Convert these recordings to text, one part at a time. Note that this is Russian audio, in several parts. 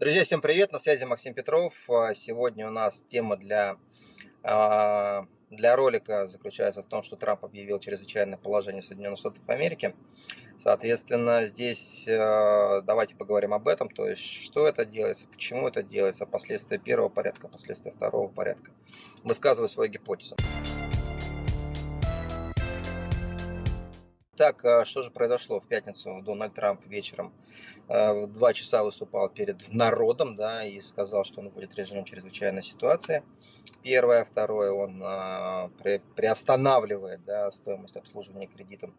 Друзья, всем привет! На связи Максим Петров. А, сегодня у нас тема для, а, для ролика заключается в том, что Трамп объявил чрезвычайное положение в Соединенных Штатах Америки. Соответственно, здесь а, давайте поговорим об этом, то есть что это делается, почему это делается, последствия первого порядка, последствия второго порядка. Высказываю свою гипотезу. Так, а что же произошло в пятницу? Дональд Трамп вечером э, в два часа выступал перед народом, да, и сказал, что он будет режимом чрезвычайной ситуации. Первое, второе, он а, приостанавливает, да, стоимость обслуживания кредитов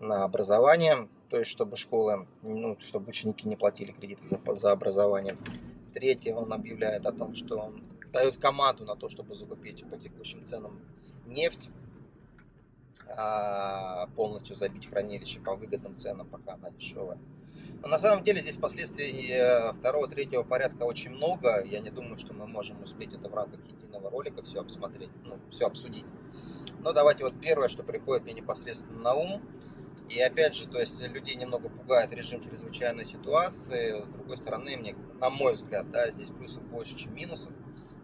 на образование, то есть чтобы школы, ну, чтобы ученики не платили кредиты за, за образование. Третье, он объявляет о том, что он дает команду на то, чтобы закупить по текущим ценам нефть а, полностью забить хранилище по выгодным ценам, пока она дешевая. Но на самом деле здесь последствий э, второго, третьего порядка очень много. Я не думаю, что мы можем успеть это в рамках единого ролика все обсмотреть, ну, все обсудить. Но давайте вот первое, что приходит мне непосредственно на ум. И опять же, то есть людей немного пугает режим чрезвычайной ситуации. С другой стороны, мне, на мой взгляд, да, здесь плюсов больше, чем минусов.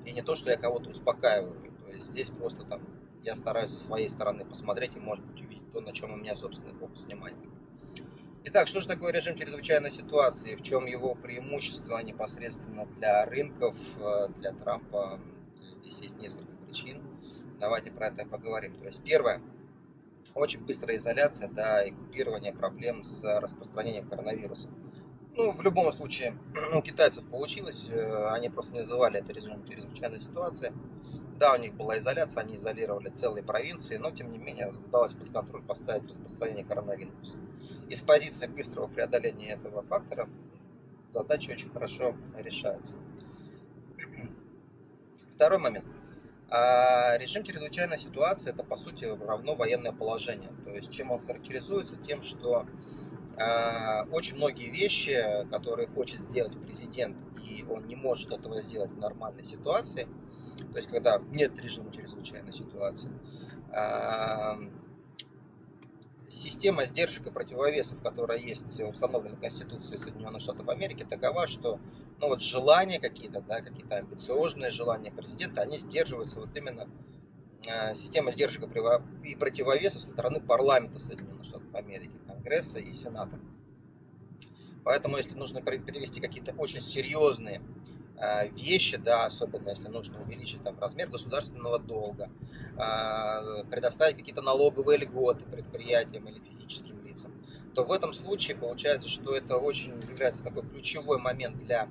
И не то, что я кого-то успокаиваю. То есть здесь просто там я стараюсь со своей стороны посмотреть и, может быть, увидеть то, на чем у меня собственный фокус внимания. Итак, что же такое режим чрезвычайной ситуации? В чем его преимущество непосредственно для рынков, э, для Трампа? Здесь есть несколько причин. Давайте про это поговорим. То есть первое, очень быстрая изоляция да, и проблем с распространением коронавируса. Ну, в любом случае, у китайцев получилось, э, они просто не называли это режимом чрезвычайной ситуации. Да, у них была изоляция, они изолировали целые провинции, но тем не менее удалось под контроль поставить распространение коронавируса. И с позиции быстрого преодоления этого фактора задачи очень хорошо решаются. Второй момент. А режим чрезвычайной ситуации это по сути равно военное положение. То есть чем он характеризуется? Тем, что очень многие вещи, которые хочет сделать президент, и он не может этого сделать в нормальной ситуации, то есть когда нет режима чрезвычайной ситуации, а, система сдержек и противовесов, которая есть установлена Конституцией Соединенных Штатов Америки, такова, что ну, вот желания какие-то, да, какие-то амбициозные желания президента, они сдерживаются вот именно а, система сдержек и противовесов со стороны парламента Соединенных Штатов Америки, Конгресса и Сената. Поэтому, если нужно перевести какие-то очень серьезные а, вещи, да, особенно если нужно увеличить там, размер государственного долга, а, предоставить какие-то налоговые льготы предприятиям или физическим лицам, то в этом случае получается, что это очень является такой ключевой момент для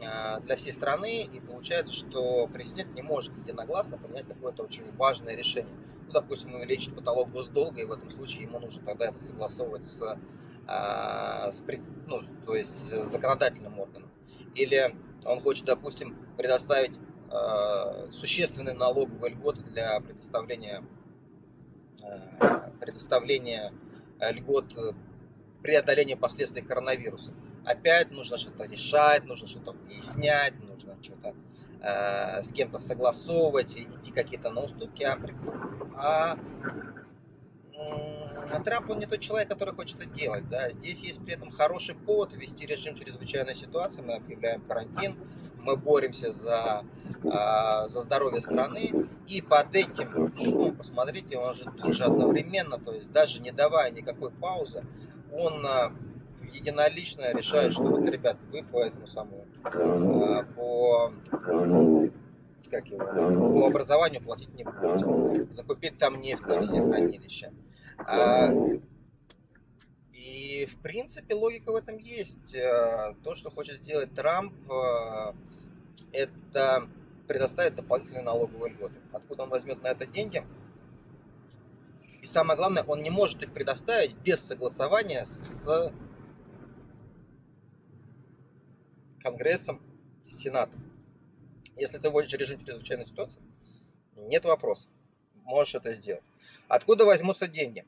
для всей страны, и получается, что президент не может единогласно принять какое-то очень важное решение. Ну, допустим, увеличить потолок госдолга, и в этом случае ему нужно тогда это согласовывать с, а, с, ну, то есть с законодательным органом. Или он хочет, допустим, предоставить э, существенные налоговые льготы для предоставления, э, предоставления льгот преодоления последствий коронавируса опять нужно что-то решать, нужно что-то выяснять, нужно что-то э, с кем-то согласовывать, идти какие-то на уступки. А, а, а Трамп, он не тот человек, который хочет это делать. Да? Здесь есть при этом хороший повод ввести режим чрезвычайной ситуации. Мы объявляем карантин, мы боремся за, э, за здоровье страны. И под этим шумом, посмотрите, он же тут же одновременно, то есть даже не давая никакой паузы, он э, единолично решает, что вот, ребят, вы по этому самому, а, по, как его, по образованию платить не будете. Закупить там нефть на все хранилища. А, и, в принципе, логика в этом есть. А, то, что хочет сделать Трамп, это предоставить дополнительные налоговые льготы. Откуда он возьмет на это деньги? И самое главное, он не может их предоставить без согласования с Конгрессом, Сенатом. Если ты вводишь режим чрезвычайной ситуации, нет вопросов. Можешь это сделать. Откуда возьмутся деньги?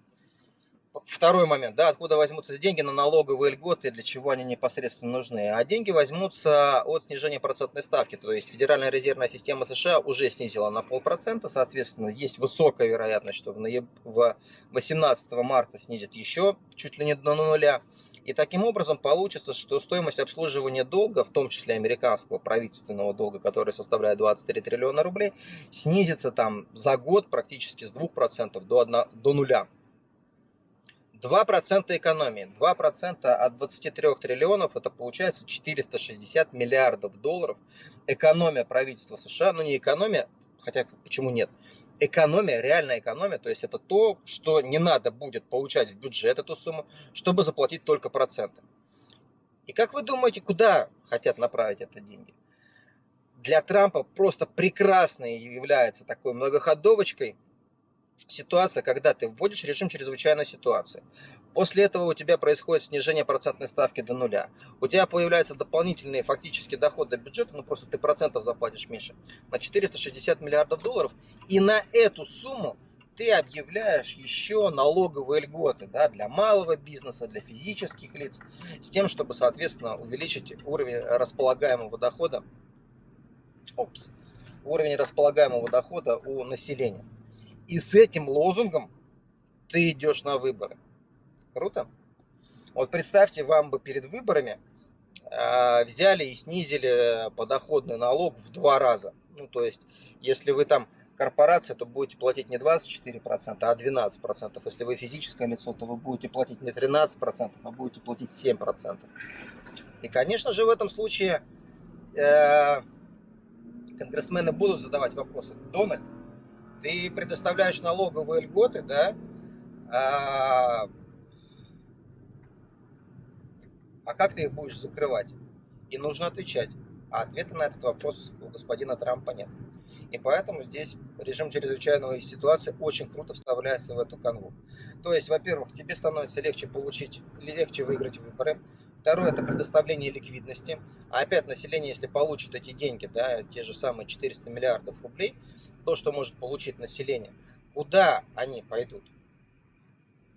Второй момент, да, откуда возьмутся деньги на налоговые льготы, для чего они непосредственно нужны. А деньги возьмутся от снижения процентной ставки. То есть Федеральная резервная система США уже снизила на полпроцента, соответственно, есть высокая вероятность, что в 18 марта снизит еще чуть ли не до нуля. И таким образом получится, что стоимость обслуживания долга, в том числе американского правительственного долга, который составляет 23 триллиона рублей, снизится там за год практически с 2% до, 1, до нуля. 2% экономии. 2% от 23 триллионов, это получается 460 миллиардов долларов. Экономия правительства США, ну не экономия, хотя почему нет, экономия, реальная экономия, то есть это то, что не надо будет получать в бюджет эту сумму, чтобы заплатить только проценты. И как вы думаете, куда хотят направить это деньги? Для Трампа просто прекрасной является такой многоходовочкой ситуация, когда ты вводишь режим чрезвычайной ситуации. После этого у тебя происходит снижение процентной ставки до нуля. У тебя появляются дополнительные фактические доходы бюджета, ну просто ты процентов заплатишь меньше, на 460 миллиардов долларов. И на эту сумму ты объявляешь еще налоговые льготы да, для малого бизнеса, для физических лиц, с тем, чтобы, соответственно, увеличить уровень располагаемого дохода, опс, уровень располагаемого дохода у населения. И с этим лозунгом ты идешь на выборы. Круто? Вот представьте, вам бы перед выборами э, взяли и снизили подоходный налог в два раза. Ну, то есть, если вы там корпорация, то будете платить не 24%, а 12%. Если вы физическое лицо, то вы будете платить не 13%, а будете платить 7%. И, конечно же, в этом случае э, конгрессмены будут задавать вопросы. Дональд, ты предоставляешь налоговые льготы, да, а, а как ты их будешь закрывать? И нужно отвечать. А ответа на этот вопрос у господина Трампа нет. И поэтому здесь режим чрезвычайной ситуации очень круто вставляется в эту канву. То есть, во-первых, тебе становится легче получить, легче выиграть выборы. Второе, это предоставление ликвидности. А опять население, если получит эти деньги, да, те же самые 400 миллиардов рублей, то, что может получить население, куда они пойдут?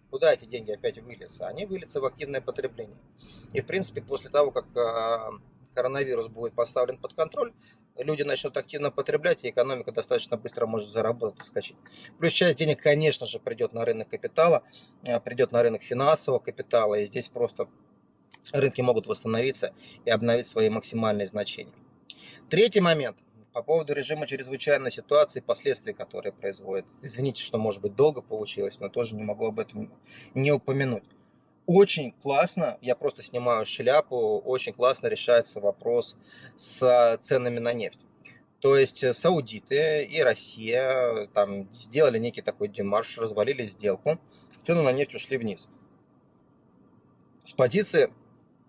Куда эти деньги опять выльются? Они выльются в активное потребление. И, в принципе, после того, как а, коронавирус будет поставлен под контроль, люди начнут активно потреблять, и экономика достаточно быстро может заработать, скачать. Плюс часть денег, конечно же, придет на рынок капитала, а, придет на рынок финансового капитала, и здесь просто рынки могут восстановиться и обновить свои максимальные значения. Третий момент по поводу режима чрезвычайной ситуации, последствий, которые производят. Извините, что может быть долго получилось, но тоже не могу об этом не упомянуть. Очень классно, я просто снимаю шляпу, очень классно решается вопрос с ценами на нефть. То есть саудиты и Россия там сделали некий такой демарш, развалили сделку, цены на нефть ушли вниз. С позиции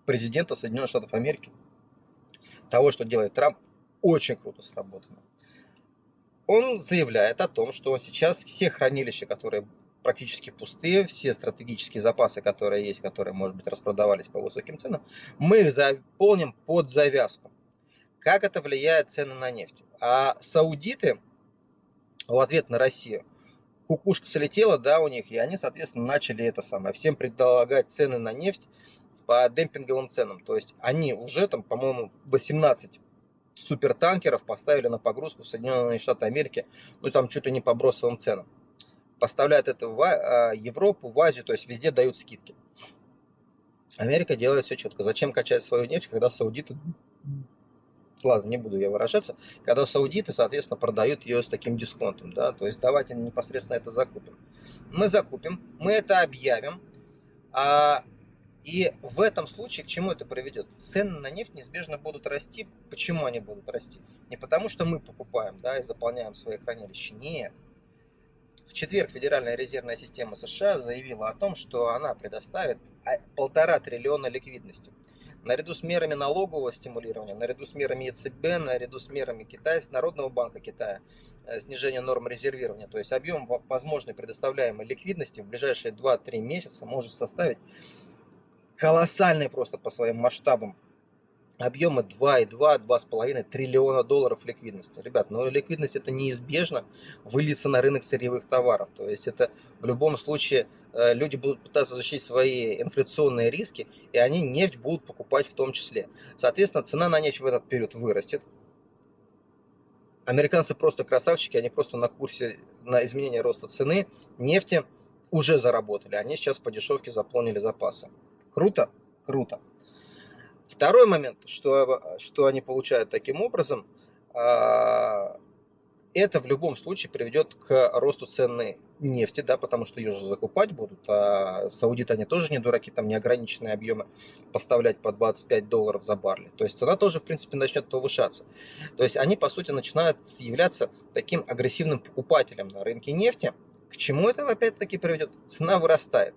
президента Соединенных Штатов Америки, того, что делает Трамп, очень круто сработано. Он заявляет о том, что сейчас все хранилища, которые практически пустые, все стратегические запасы, которые есть, которые, может быть, распродавались по высоким ценам, мы их заполним под завязку. Как это влияет цены на нефть? А саудиты в ответ на Россию, кукушка слетела, да, у них, и они, соответственно, начали это самое, всем предлагать цены на нефть по демпинговым ценам. То есть они уже там, по-моему, 18 супертанкеров поставили на погрузку в Соединенные Штаты Америки, ну там ли не по бросовым ценам. Поставляют это в а, Европу, в Азию, то есть везде дают скидки. Америка делает все четко. Зачем качать свою нефть, когда саудиты, ладно, не буду я выражаться, когда саудиты, соответственно, продают ее с таким дисконтом, да, то есть давайте непосредственно это закупим. Мы закупим, мы это объявим, а и в этом случае к чему это приведет? Цены на нефть неизбежно будут расти. Почему они будут расти? Не потому, что мы покупаем да, и заполняем свои хранилища. Нет. В четверг Федеральная резервная система США заявила о том, что она предоставит полтора триллиона ликвидности. Наряду с мерами налогового стимулирования, наряду с мерами ЕЦБ, наряду с мерами Китая, с Народного банка Китая, э, снижение норм резервирования. То есть объем возможной предоставляемой ликвидности в ближайшие 2-3 месяца может составить колоссальные просто по своим масштабам объемы 2,2-2,5 триллиона долларов ликвидности. Ребят, но ликвидность это неизбежно выльется на рынок сырьевых товаров. То есть это в любом случае э, люди будут пытаться защитить свои инфляционные риски, и они нефть будут покупать в том числе. Соответственно, цена на нефть в этот период вырастет. Американцы просто красавчики, они просто на курсе на изменение роста цены нефти уже заработали. Они сейчас по дешевке заполнили запасы. Круто? Круто. Второй момент, что, что они получают таким образом, а, это в любом случае приведет к росту цены нефти, да, потому что ее же закупать будут, а саудиты, они тоже не дураки, там неограниченные объемы поставлять по 25 долларов за барли. То есть цена тоже, в принципе, начнет повышаться. То есть они, по сути, начинают являться таким агрессивным покупателем на рынке нефти. К чему это опять-таки приведет? Цена вырастает.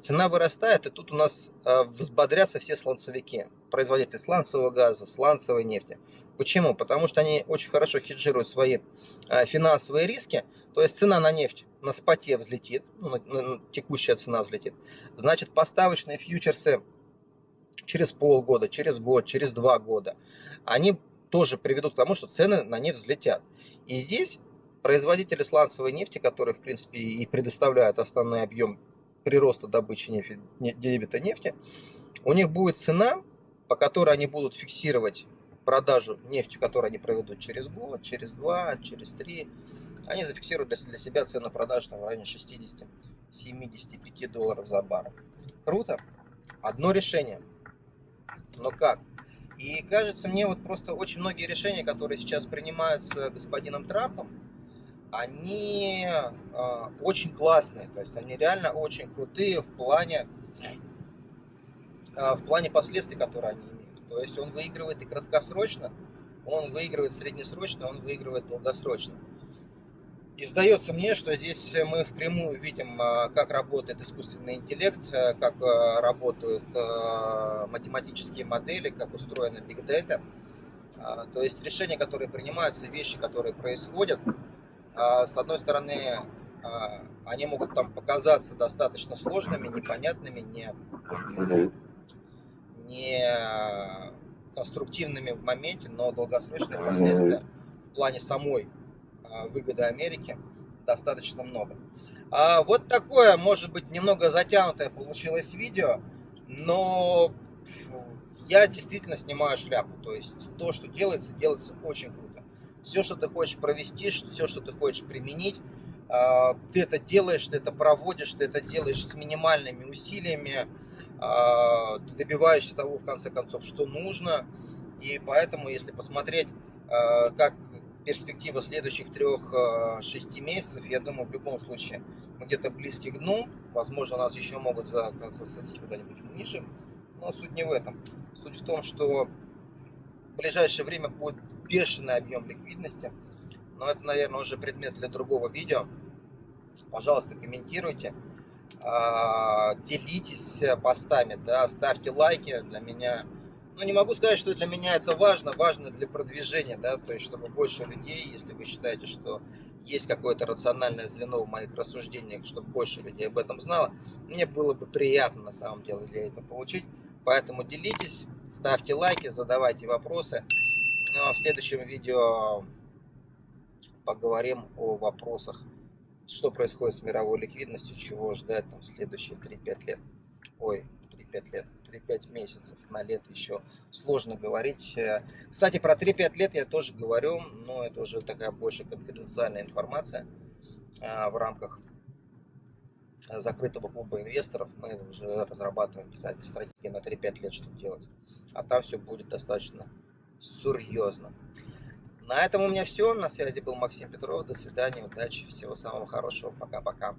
Цена вырастает, и тут у нас э, взбодрятся все сланцевики, производители сланцевого газа, сланцевой нефти. Почему? Потому что они очень хорошо хеджируют свои э, финансовые риски, то есть цена на нефть на споте взлетит, ну, на, текущая цена взлетит. Значит, поставочные фьючерсы через полгода, через год, через два года, они тоже приведут к тому, что цены на нефть взлетят. И здесь производители сланцевой нефти, которые, в принципе, и предоставляют основной объем прироста добычи нефти, дебита нефти, у них будет цена, по которой они будут фиксировать продажу нефти, которую они проведут через год, через два, через три. Они зафиксируют для, себя цену продажи там, в районе 60-75 долларов за баррель. Круто. Одно решение. Но как? И кажется мне вот просто очень многие решения, которые сейчас принимаются господином Трампом, они э, очень классные, то есть они реально очень крутые в плане, э, в плане последствий, которые они имеют. То есть он выигрывает и краткосрочно, он выигрывает среднесрочно, он выигрывает долгосрочно. И сдается мне, что здесь мы впрямую видим, как работает искусственный интеллект, как работают математические модели, как устроена Big Data. То есть решения, которые принимаются, вещи, которые происходят, а, с одной стороны, а, они могут там показаться достаточно сложными, непонятными, не, не конструктивными в моменте, но долгосрочные последствия в плане самой а, выгоды Америки достаточно много. А вот такое, может быть, немного затянутое получилось видео, но я действительно снимаю шляпу. То есть то, что делается, делается очень круто все, что ты хочешь провести, все, что ты хочешь применить, а, ты это делаешь, ты это проводишь, ты это делаешь с минимальными усилиями, а, ты добиваешься того, в конце концов, что нужно. И поэтому, если посмотреть, а, как перспектива следующих трех-шести месяцев, я думаю, в любом случае мы где-то близки к дну. Возможно, нас еще могут засадить куда-нибудь ниже. Но суть не в этом. Суть в том, что в ближайшее время будет бешеный объем ликвидности. Но это, наверное, уже предмет для другого видео. Пожалуйста, комментируйте, а, делитесь постами, да, ставьте лайки для меня. Ну, не могу сказать, что для меня это важно, важно для продвижения, да, то есть, чтобы больше людей, если вы считаете, что есть какое-то рациональное звено в моих рассуждениях, чтобы больше людей об этом знало, мне было бы приятно на самом деле для этого получить. Поэтому делитесь, ставьте лайки, задавайте вопросы. Ну а в следующем видео поговорим о вопросах, что происходит с мировой ликвидностью, чего ждать там следующие 3-5 лет. Ой, 3-5 лет, 3-5 месяцев, на лет еще сложно говорить. Кстати, про 3-5 лет я тоже говорю, но это уже такая больше конфиденциальная информация а, в рамках закрытого клуба инвесторов. Мы уже разрабатываем стратегии на 3-5 лет, что делать. А там все будет достаточно серьезно. На этом у меня все. На связи был Максим Петров. До свидания, удачи, всего самого хорошего. Пока-пока.